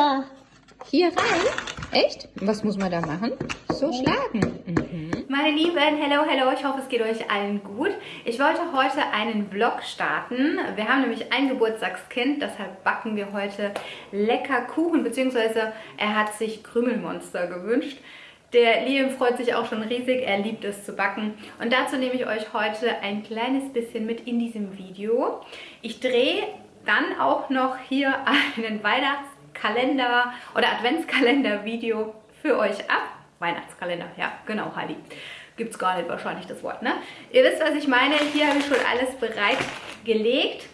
hier. Hier rein? Echt? Was muss man da machen? So schlagen. Mhm. Meine Lieben, hello, hello. Ich hoffe, es geht euch allen gut. Ich wollte heute einen Vlog starten. Wir haben nämlich ein Geburtstagskind, deshalb backen wir heute lecker Kuchen, beziehungsweise er hat sich Krümelmonster gewünscht. Der Liam freut sich auch schon riesig, er liebt es zu backen. Und dazu nehme ich euch heute ein kleines bisschen mit in diesem Video. Ich drehe dann auch noch hier einen Weihnachtskalender oder Adventskalender-Video für euch ab. Weihnachtskalender, ja, genau, Heidi. Gibt es gar nicht wahrscheinlich das Wort, ne? Ihr wisst, was ich meine. Hier habe ich schon alles bereitgelegt.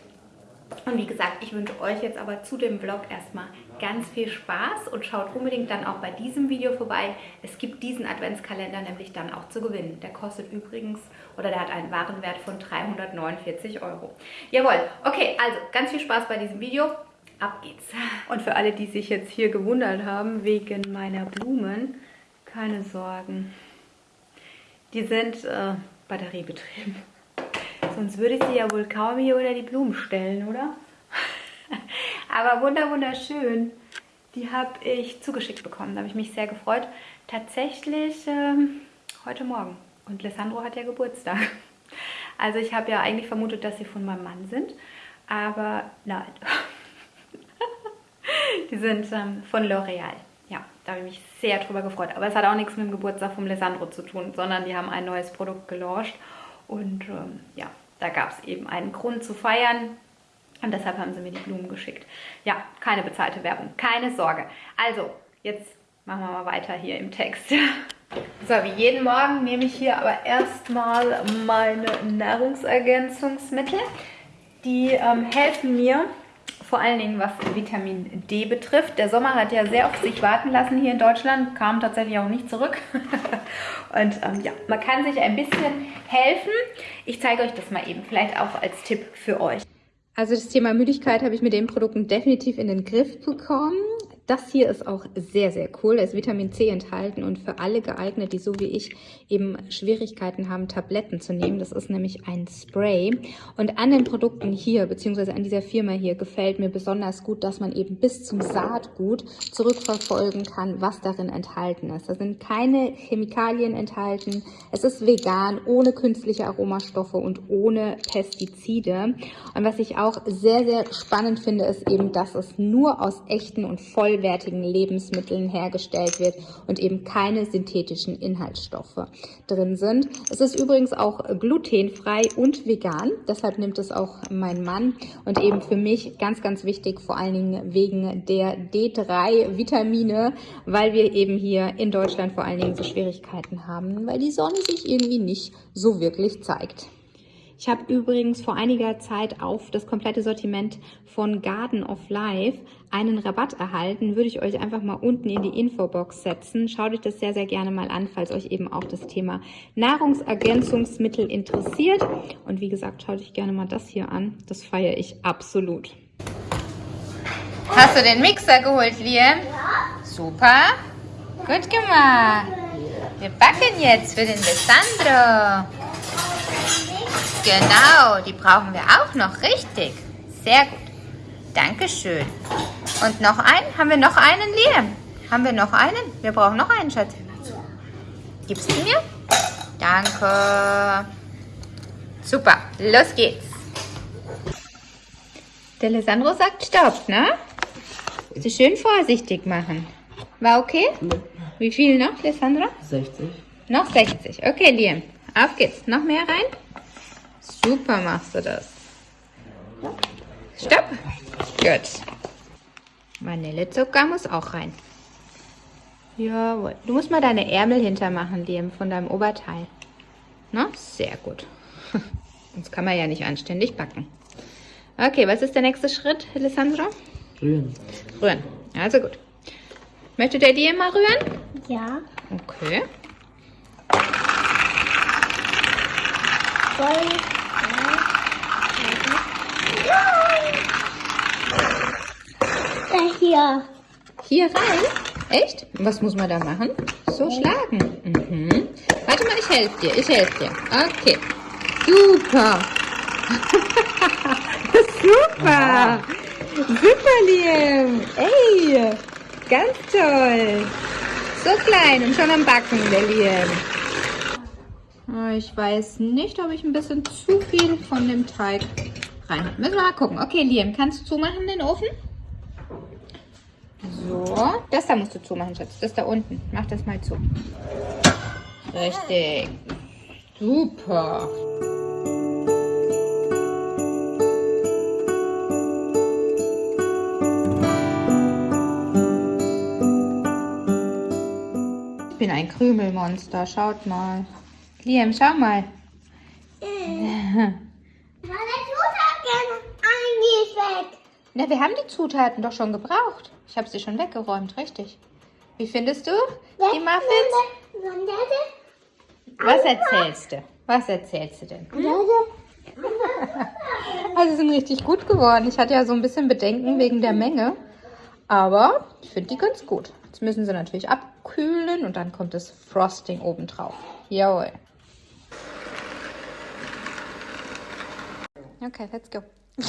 Und wie gesagt, ich wünsche euch jetzt aber zu dem Vlog erstmal ganz viel Spaß und schaut unbedingt dann auch bei diesem Video vorbei. Es gibt diesen Adventskalender nämlich dann auch zu gewinnen. Der kostet übrigens, oder der hat einen Warenwert von 349 Euro. Jawohl, okay, also ganz viel Spaß bei diesem Video. Ab geht's. Und für alle, die sich jetzt hier gewundert haben wegen meiner Blumen, keine Sorgen. Die sind äh, batteriebetrieben. Sonst würde ich sie ja wohl kaum hier unter die Blumen stellen, oder? Aber wunder wunderschön. Die habe ich zugeschickt bekommen. Da habe ich mich sehr gefreut. Tatsächlich ähm, heute Morgen. Und Alessandro hat ja Geburtstag. Also ich habe ja eigentlich vermutet, dass sie von meinem Mann sind. Aber nein. Die sind ähm, von L'Oreal. Ja, da habe ich mich sehr drüber gefreut. Aber es hat auch nichts mit dem Geburtstag von Alessandro zu tun, sondern die haben ein neues Produkt gelauncht. Und ähm, ja, da gab es eben einen Grund zu feiern. Und deshalb haben sie mir die Blumen geschickt. Ja, keine bezahlte Werbung, keine Sorge. Also, jetzt machen wir mal weiter hier im Text. So, wie jeden Morgen nehme ich hier aber erstmal meine Nahrungsergänzungsmittel. Die ähm, helfen mir, vor allen Dingen was Vitamin D betrifft. Der Sommer hat ja sehr auf sich warten lassen hier in Deutschland, kam tatsächlich auch nicht zurück. Und ähm, ja, man kann sich ein bisschen helfen. Ich zeige euch das mal eben, vielleicht auch als Tipp für euch. Also das Thema Müdigkeit habe ich mit den Produkten definitiv in den Griff bekommen. Das hier ist auch sehr, sehr cool. Es ist Vitamin C enthalten und für alle geeignet, die so wie ich eben Schwierigkeiten haben, Tabletten zu nehmen. Das ist nämlich ein Spray. Und an den Produkten hier, beziehungsweise an dieser Firma hier, gefällt mir besonders gut, dass man eben bis zum Saatgut zurückverfolgen kann, was darin enthalten ist. Da sind keine Chemikalien enthalten. Es ist vegan, ohne künstliche Aromastoffe und ohne Pestizide. Und was ich auch sehr, sehr spannend finde, ist eben, dass es nur aus echten und voll vollwertigen Lebensmitteln hergestellt wird und eben keine synthetischen Inhaltsstoffe drin sind. Es ist übrigens auch glutenfrei und vegan, deshalb nimmt es auch mein Mann und eben für mich ganz, ganz wichtig, vor allen Dingen wegen der D3-Vitamine, weil wir eben hier in Deutschland vor allen Dingen so Schwierigkeiten haben, weil die Sonne sich irgendwie nicht so wirklich zeigt. Ich habe übrigens vor einiger Zeit auf das komplette Sortiment von Garden of Life einen Rabatt erhalten. Würde ich euch einfach mal unten in die Infobox setzen. Schaut euch das sehr, sehr gerne mal an, falls euch eben auch das Thema Nahrungsergänzungsmittel interessiert. Und wie gesagt, schaut euch gerne mal das hier an. Das feiere ich absolut. Hast du den Mixer geholt, Liam? Ja. Super. Gut gemacht. Wir backen jetzt für den Alessandro. Genau, die brauchen wir auch noch, richtig. Sehr gut. Dankeschön. Und noch einen? Haben wir noch einen, Liam? Haben wir noch einen? Wir brauchen noch einen, Schatz. Gibst du mir? Danke. Super, los geht's. Der Alessandro sagt Stopp, ne? Sie schön vorsichtig machen. War okay? Wie viel noch, Alessandro? 60. Noch 60. Okay, Liam. Auf geht's. Noch mehr rein? Super machst du das. Stopp. Gut. Vanillezucker muss auch rein. Jawohl. Du musst mal deine Ärmel hintermachen, Liam, von deinem Oberteil. Na, sehr gut. Sonst kann man ja nicht anständig backen. Okay, was ist der nächste Schritt, Alessandro? Rühren. Rühren. Also gut. Möchte der dir mal rühren? Ja. Okay. Voll hier. Hier rein? Echt? Was muss man da machen? So schlagen. Mhm. Warte mal, ich helfe dir. Ich helfe dir. Okay. Super. Super. Super, Liam. Ey. Ganz toll. So klein und schon am Backen, der Liam. Ich weiß nicht, ob ich ein bisschen zu viel von dem Teig rein. Müssen wir mal gucken. Okay, Liam, kannst du zumachen den Ofen? So, das da musst du zumachen, Schatz. Das da unten. Mach das mal zu. Richtig. Super. Ich bin ein Krümelmonster. Schaut mal. Liam, schau mal. Na, wir haben die Zutaten doch schon gebraucht. Ich habe sie schon weggeräumt, richtig. Wie findest du die Muffins? Was erzählst du? Was erzählst du denn? Also sie sind richtig gut geworden. Ich hatte ja so ein bisschen Bedenken wegen der Menge. Aber ich finde die ganz gut. Jetzt müssen sie natürlich abkühlen und dann kommt das Frosting oben drauf. Jawohl. Okay, let's go.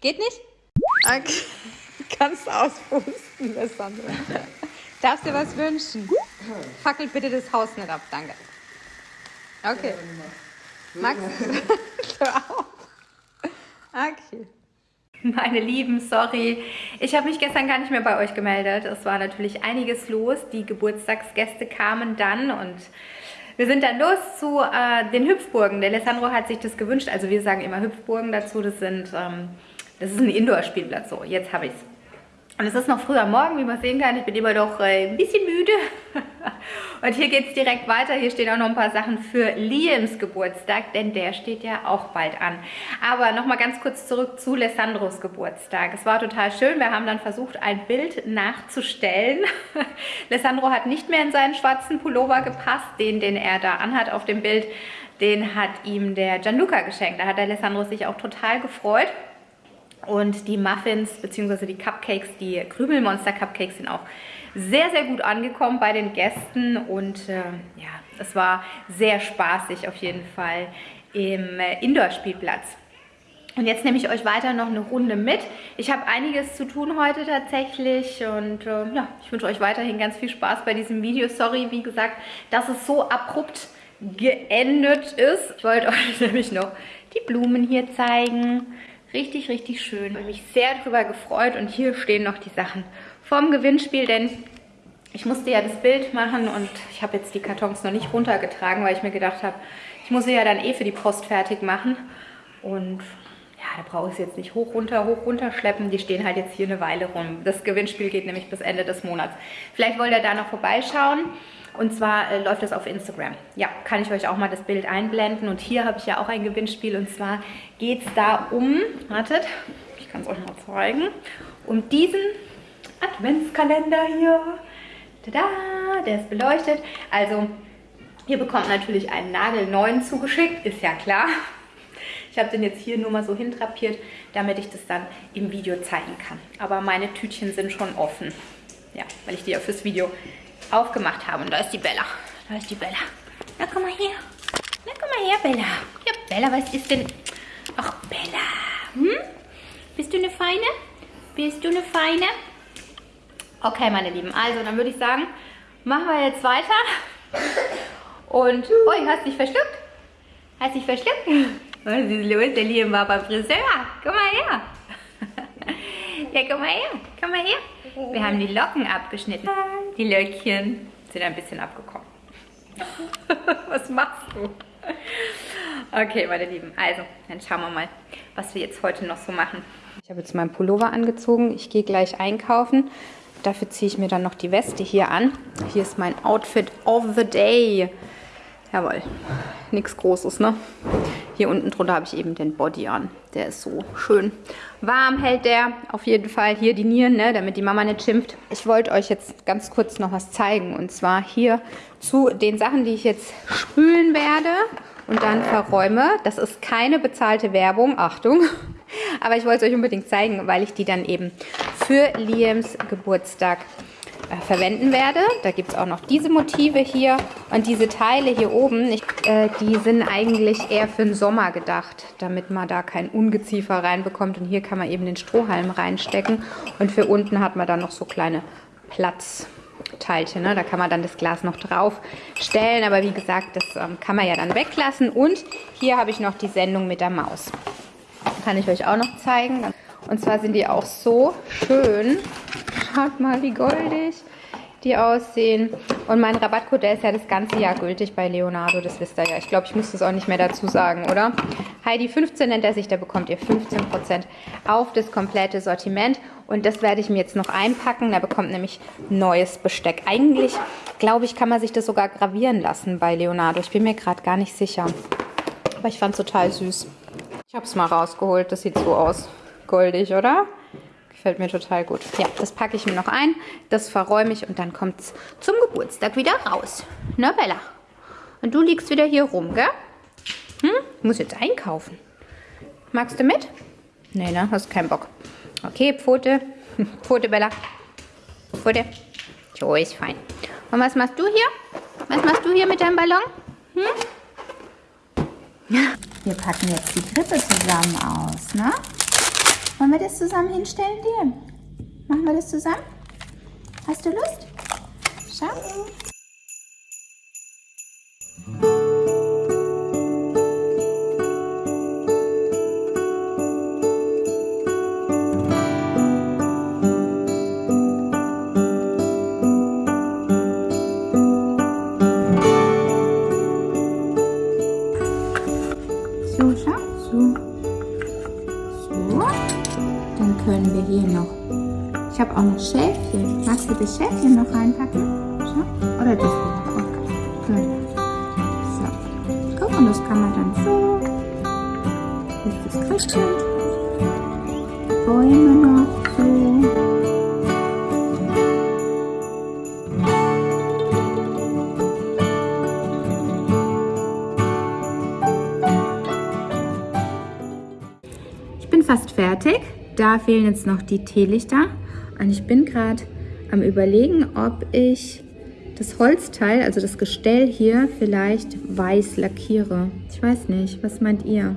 Geht nicht? Okay. Kannst auspusten, Alessandra. Darfst dir was wünschen? Fackelt bitte das Haus nicht ab, danke. Okay. Max, hör auf. Okay. Meine Lieben, sorry. Ich habe mich gestern gar nicht mehr bei euch gemeldet. Es war natürlich einiges los. Die Geburtstagsgäste kamen dann und wir sind dann los zu äh, den Hüpfburgen. Der Alessandro hat sich das gewünscht. Also wir sagen immer Hüpfburgen dazu. Das sind, ähm, das ist ein Indoor-Spielplatz. So, jetzt habe ich es. Und es ist noch früh am Morgen, wie man sehen kann. Ich bin immer noch äh, ein bisschen müde. Und hier geht es direkt weiter. Hier stehen auch noch ein paar Sachen für Liams Geburtstag, denn der steht ja auch bald an. Aber nochmal ganz kurz zurück zu Lessandros Geburtstag. Es war total schön. Wir haben dann versucht, ein Bild nachzustellen. Lessandro hat nicht mehr in seinen schwarzen Pullover gepasst, den, den er da anhat auf dem Bild. Den hat ihm der Gianluca geschenkt. Da hat der Alessandro sich auch total gefreut. Und die Muffins bzw. die Cupcakes, die Krümelmonster Cupcakes sind auch sehr, sehr gut angekommen bei den Gästen. Und äh, ja, es war sehr spaßig auf jeden Fall im äh, Indoor-Spielplatz. Und jetzt nehme ich euch weiter noch eine Runde mit. Ich habe einiges zu tun heute tatsächlich und äh, ja, ich wünsche euch weiterhin ganz viel Spaß bei diesem Video. Sorry, wie gesagt, dass es so abrupt geendet ist. Ich wollte euch nämlich noch die Blumen hier zeigen. Richtig, richtig schön. Ich habe mich sehr darüber gefreut und hier stehen noch die Sachen vom Gewinnspiel, denn ich musste ja das Bild machen und ich habe jetzt die Kartons noch nicht runtergetragen, weil ich mir gedacht habe, ich muss sie ja dann eh für die Post fertig machen und ja, da brauche ich sie jetzt nicht hoch, runter, hoch, runter schleppen. Die stehen halt jetzt hier eine Weile rum. Das Gewinnspiel geht nämlich bis Ende des Monats. Vielleicht wollt ihr da noch vorbeischauen. Und zwar äh, läuft das auf Instagram. Ja, kann ich euch auch mal das Bild einblenden. Und hier habe ich ja auch ein Gewinnspiel. Und zwar geht es da um, wartet, ich kann es euch mal zeigen, um diesen Adventskalender hier. Tada, der ist beleuchtet. Also, ihr bekommt natürlich einen nagelneuen zugeschickt, ist ja klar. Ich habe den jetzt hier nur mal so hintrapiert, damit ich das dann im Video zeigen kann. Aber meine Tütchen sind schon offen. Ja, weil ich die ja fürs Video aufgemacht habe. Und da ist die Bella. Da ist die Bella. Na, komm mal her. Na, komm mal her, Bella. Ja, Bella, was ist denn... Ach, Bella. Hm? Bist du eine Feine? Bist du eine Feine? Okay, meine Lieben. Also, dann würde ich sagen, machen wir jetzt weiter. Und... Ui, hast dich verschluckt? Hast dich verschluckt? Was ist los? Der Liam war Friseur. Komm mal her. Ja, komm mal her. Komm mal her. Wir haben die Locken abgeschnitten. Die Löckchen sind ein bisschen abgekommen. was machst du? Okay, meine Lieben. Also, dann schauen wir mal, was wir jetzt heute noch so machen. Ich habe jetzt meinen Pullover angezogen. Ich gehe gleich einkaufen. Dafür ziehe ich mir dann noch die Weste hier an. Hier ist mein Outfit of the Day. Jawohl, nichts Großes, ne? Hier unten drunter habe ich eben den Body an. Der ist so schön warm, hält der auf jeden Fall. Hier die Nieren, ne? damit die Mama nicht schimpft. Ich wollte euch jetzt ganz kurz noch was zeigen. Und zwar hier zu den Sachen, die ich jetzt spülen werde und dann verräume. Das ist keine bezahlte Werbung, Achtung. Aber ich wollte es euch unbedingt zeigen, weil ich die dann eben für Liams Geburtstag äh, verwenden werde. Da gibt es auch noch diese Motive hier und diese Teile hier oben, ich, äh, die sind eigentlich eher für den Sommer gedacht, damit man da kein Ungeziefer reinbekommt. Und hier kann man eben den Strohhalm reinstecken und für unten hat man dann noch so kleine Platzteilchen. Ne? Da kann man dann das Glas noch drauf stellen, aber wie gesagt, das ähm, kann man ja dann weglassen. Und hier habe ich noch die Sendung mit der Maus. Kann ich euch auch noch zeigen. Und zwar sind die auch so schön. Schaut mal, wie goldig die aussehen. Und mein Rabattcode, der ist ja das ganze Jahr gültig bei Leonardo, das wisst ihr ja. Ich glaube, ich muss das auch nicht mehr dazu sagen, oder? Heidi15 nennt er sich, da bekommt ihr 15% auf das komplette Sortiment. Und das werde ich mir jetzt noch einpacken. Da bekommt nämlich neues Besteck. Eigentlich, glaube ich, kann man sich das sogar gravieren lassen bei Leonardo. Ich bin mir gerade gar nicht sicher. Aber ich fand es total süß. Ich habe es mal rausgeholt. Das sieht so aus. Goldig, oder? Gefällt mir total gut. Ja, das packe ich mir noch ein, das verräume ich und dann kommt es zum Geburtstag wieder raus. Na, Bella? Und du liegst wieder hier rum, gell? Hm? Ich muss jetzt einkaufen. Magst du mit? Nee, ne? Hast keinen Bock. Okay, Pfote. Pfote, Bella. Pfote. Jo, ist fein. Und was machst du hier? Was machst du hier mit deinem Ballon? Hm? Wir packen jetzt die Krippe zusammen aus, ne? Wollen wir das zusammen hinstellen, Liam? Machen wir das zusammen? Hast du Lust? Schau. Das Schäfchen noch reinpacken? Schau. Oder das hier? Okay. So. Guck, und das kann man dann so. Das ist das Christkind. Bäume noch so. Ich bin fast fertig. Da fehlen jetzt noch die Teelichter. Und ich bin gerade am überlegen, ob ich das Holzteil, also das Gestell hier, vielleicht weiß lackiere. Ich weiß nicht, was meint ihr?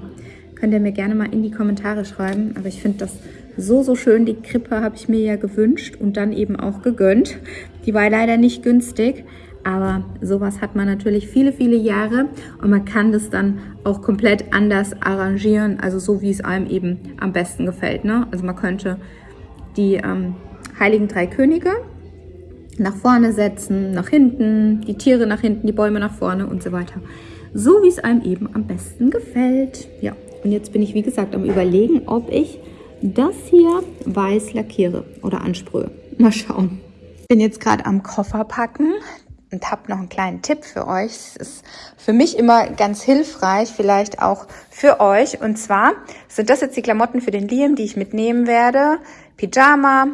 Könnt ihr mir gerne mal in die Kommentare schreiben. Aber ich finde das so, so schön. Die Krippe habe ich mir ja gewünscht und dann eben auch gegönnt. Die war leider nicht günstig. Aber sowas hat man natürlich viele, viele Jahre und man kann das dann auch komplett anders arrangieren, also so wie es einem eben am besten gefällt. Ne? Also man könnte die ähm, Heiligen Drei Könige nach vorne setzen, nach hinten, die Tiere nach hinten, die Bäume nach vorne und so weiter. So wie es einem eben am besten gefällt. Ja, und jetzt bin ich wie gesagt am überlegen, ob ich das hier weiß lackiere oder ansprühe. Mal schauen. Ich bin jetzt gerade am Koffer packen und habe noch einen kleinen Tipp für euch. Es ist für mich immer ganz hilfreich, vielleicht auch für euch. Und zwar sind das jetzt die Klamotten für den Liam, die ich mitnehmen werde. Pyjama,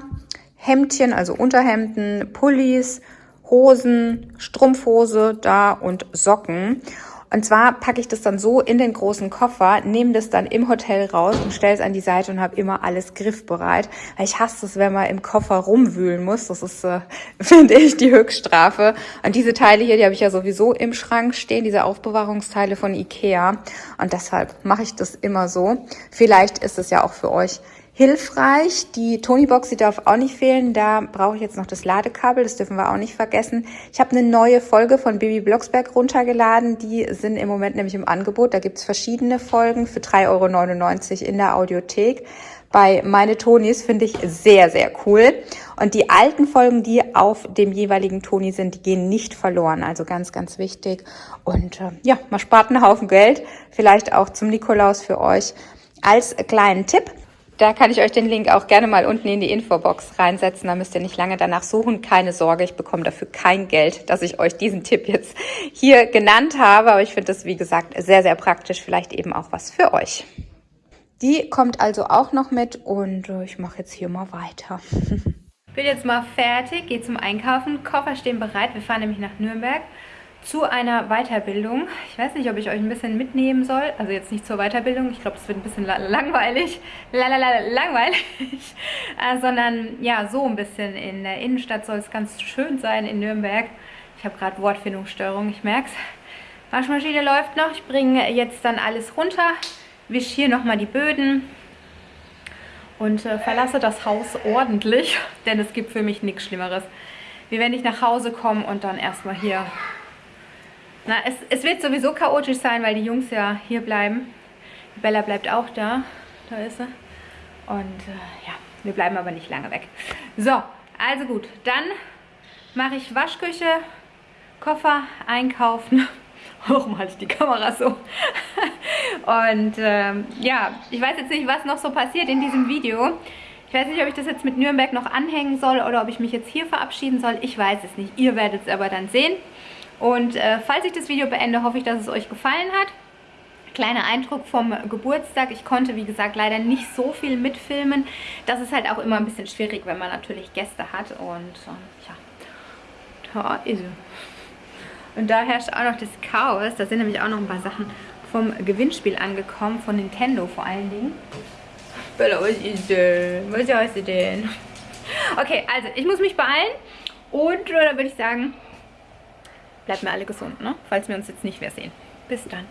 Hemdchen, also Unterhemden, Pullis, Hosen, Strumpfhose da und Socken. Und zwar packe ich das dann so in den großen Koffer, nehme das dann im Hotel raus und stelle es an die Seite und habe immer alles griffbereit. Weil ich hasse es, wenn man im Koffer rumwühlen muss. Das ist, äh, finde ich, die Höchststrafe. Und diese Teile hier, die habe ich ja sowieso im Schrank stehen, diese Aufbewahrungsteile von Ikea. Und deshalb mache ich das immer so. Vielleicht ist es ja auch für euch hilfreich. Die Tony-Box, die darf auch nicht fehlen. Da brauche ich jetzt noch das Ladekabel, das dürfen wir auch nicht vergessen. Ich habe eine neue Folge von Baby Blocksberg runtergeladen. Die sind im Moment nämlich im Angebot. Da gibt's verschiedene Folgen für 3,99 Euro in der Audiothek. Bei Meine Tonis finde ich sehr, sehr cool. Und die alten Folgen, die auf dem jeweiligen Toni sind, die gehen nicht verloren. Also ganz, ganz wichtig. Und äh, ja, man spart einen Haufen Geld. Vielleicht auch zum Nikolaus für euch als kleinen Tipp. Da kann ich euch den Link auch gerne mal unten in die Infobox reinsetzen. Da müsst ihr nicht lange danach suchen. Keine Sorge, ich bekomme dafür kein Geld, dass ich euch diesen Tipp jetzt hier genannt habe. Aber ich finde das, wie gesagt, sehr, sehr praktisch. Vielleicht eben auch was für euch. Die kommt also auch noch mit und äh, ich mache jetzt hier mal weiter. Bin jetzt mal fertig, gehe zum Einkaufen. Koffer stehen bereit. Wir fahren nämlich nach Nürnberg zu einer Weiterbildung. Ich weiß nicht, ob ich euch ein bisschen mitnehmen soll. Also jetzt nicht zur Weiterbildung. Ich glaube, es wird ein bisschen langweilig. Lalala, langweilig. äh, sondern ja, so ein bisschen. In der Innenstadt soll es ganz schön sein in Nürnberg. Ich habe gerade Wortfindungsstörung, ich merke es. Waschmaschine läuft noch. Ich bringe jetzt dann alles runter. Wische hier nochmal die Böden. Und äh, verlasse das Haus ordentlich. Denn es gibt für mich nichts Schlimmeres. Wie wenn ich nach Hause komme und dann erstmal hier na, es, es wird sowieso chaotisch sein, weil die Jungs ja hier bleiben. Bella bleibt auch da. Da ist sie. Und äh, ja, wir bleiben aber nicht lange weg. So, also gut. Dann mache ich Waschküche, Koffer einkaufen. Warum halte ich die Kamera so? Und ähm, ja, ich weiß jetzt nicht, was noch so passiert in diesem Video. Ich weiß nicht, ob ich das jetzt mit Nürnberg noch anhängen soll oder ob ich mich jetzt hier verabschieden soll. Ich weiß es nicht. Ihr werdet es aber dann sehen. Und äh, falls ich das Video beende, hoffe ich, dass es euch gefallen hat. Kleiner Eindruck vom Geburtstag. Ich konnte, wie gesagt, leider nicht so viel mitfilmen. Das ist halt auch immer ein bisschen schwierig, wenn man natürlich Gäste hat. Und äh, ja, da ist sie. Und da herrscht auch noch das Chaos. Da sind nämlich auch noch ein paar Sachen vom Gewinnspiel angekommen, von Nintendo vor allen Dingen. Bella, was ist denn? Was ist denn? Okay, also ich muss mich beeilen. Und äh, da würde ich sagen, bleibt mir alle gesund, ne? falls wir uns jetzt nicht mehr sehen. Bis dann.